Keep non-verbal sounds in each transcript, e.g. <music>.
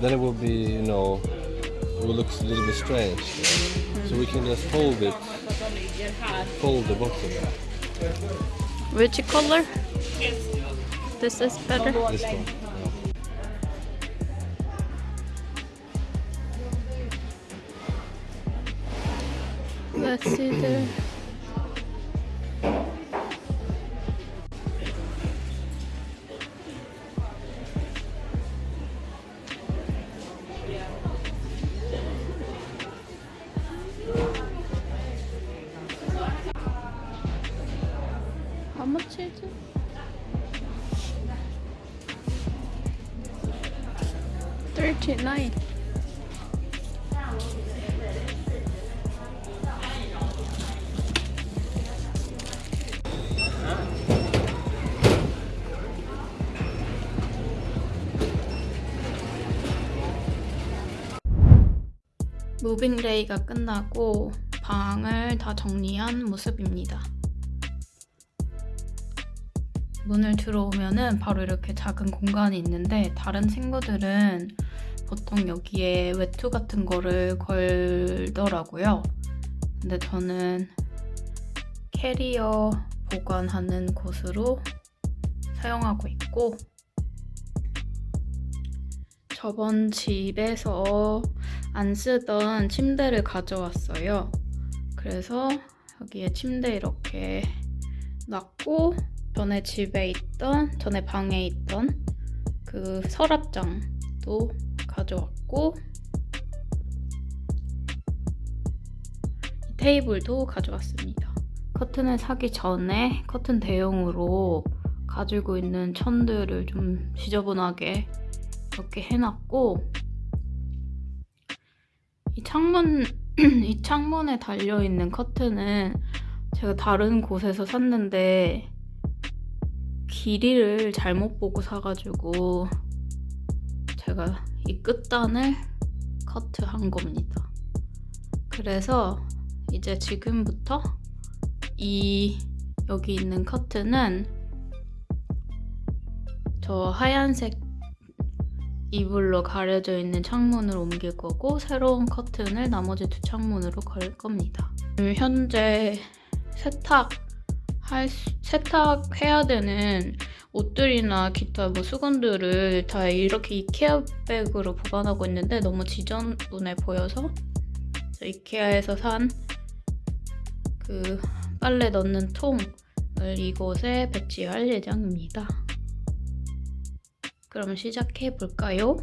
then it will be, you know, it will look a little bit strange. So we can just fold it, fold the bottom. Which color? This is better. This one. Let's see the. Thirty-nine. 무빙데이가 끝나고 방을 다 정리한 모습입니다. 문을 들어오면은 바로 이렇게 작은 공간이 있는데 다른 친구들은 보통 여기에 외투 같은 거를 걸더라고요. 근데 저는 캐리어 보관하는 곳으로 사용하고 있고 저번 집에서 안 쓰던 침대를 가져왔어요. 그래서 여기에 침대 이렇게 놨고 전에 집에 있던 전에 방에 있던 그 서랍장도 가져왔고 이 테이블도 가져왔습니다. 커튼을 사기 전에 커튼 대용으로 가지고 있는 천들을 좀 지저분하게 이렇게 해놨고 이 창문 <clears throat> 이 창문에 달려 있는 커튼은 제가 다른 곳에서 샀는데 길이를 잘못 보고 사가지고 제가 이 끝단을 커트한 겁니다. 그래서 이제 지금부터 이 여기 있는 커튼은 저 하얀색 이불로 가려져 있는 창문을 옮길 거고 새로운 커튼을 나머지 두 창문으로 걸 겁니다. 지금 현재 세탁 할 수- 세탁해야 되는 옷들이나 기타 뭐 수건들을 다 이렇게 이케아 백으로 보관하고 있는데 너무 지저분해 보여서 저 이케아에서 산 그 빨래 넣는 통을 이곳에 배치할 예정입니다. 그럼 시작해 볼까요?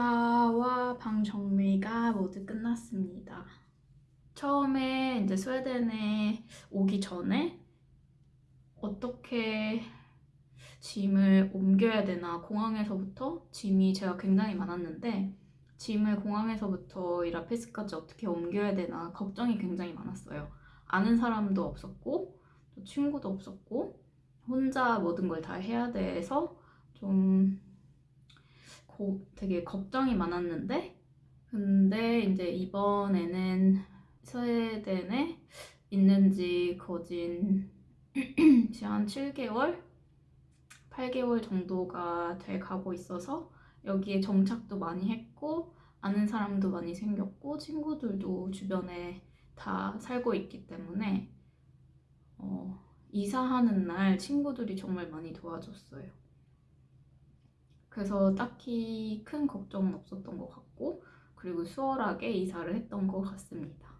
이사와 방 정리가 모두 끝났습니다. 처음에 이제 스웨덴에 오기 전에 어떻게 짐을 옮겨야 되나 공항에서부터 짐이 제가 굉장히 많았는데 짐을 공항에서부터 이 라피스까지 어떻게 옮겨야 되나 걱정이 굉장히 많았어요. 아는 사람도 없었고 또 친구도 없었고 혼자 모든 걸 다 해야 돼서 좀 고, 되게 걱정이 많았는데 근데 이제 이번에는 스웨덴에 있는 지 거진 <clears throat> 지금 한 7개월, 8개월 정도가 돼 가고 있어서 여기에 정착도 많이 했고 아는 사람도 많이 생겼고 친구들도 주변에 다 살고 있기 때문에 어, 이사하는 날 친구들이 정말 많이 도와줬어요. 그래서 딱히 큰 걱정은 없었던 것 같고 그리고 수월하게 이사를 했던 것 같습니다.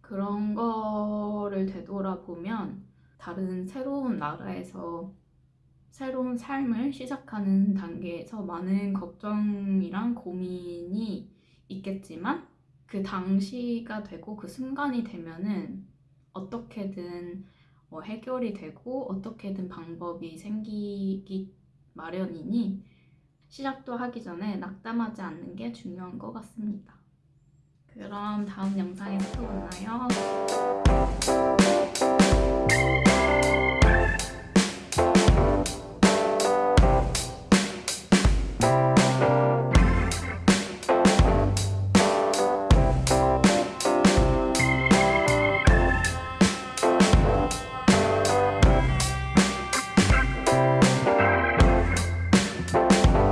그런 거를 되돌아보면 다른 새로운 나라에서 새로운 삶을 시작하는 단계에서 많은 걱정이랑 고민이 있겠지만 그 당시가 되고 그 순간이 되면은 어떻게든 뭐 해결이 되고 어떻게든 방법이 생기기 마련이니 시작도 하기 전에 낙담하지 않는 게 중요한 것 같습니다. 그럼 다음 영상에서 또 만나요.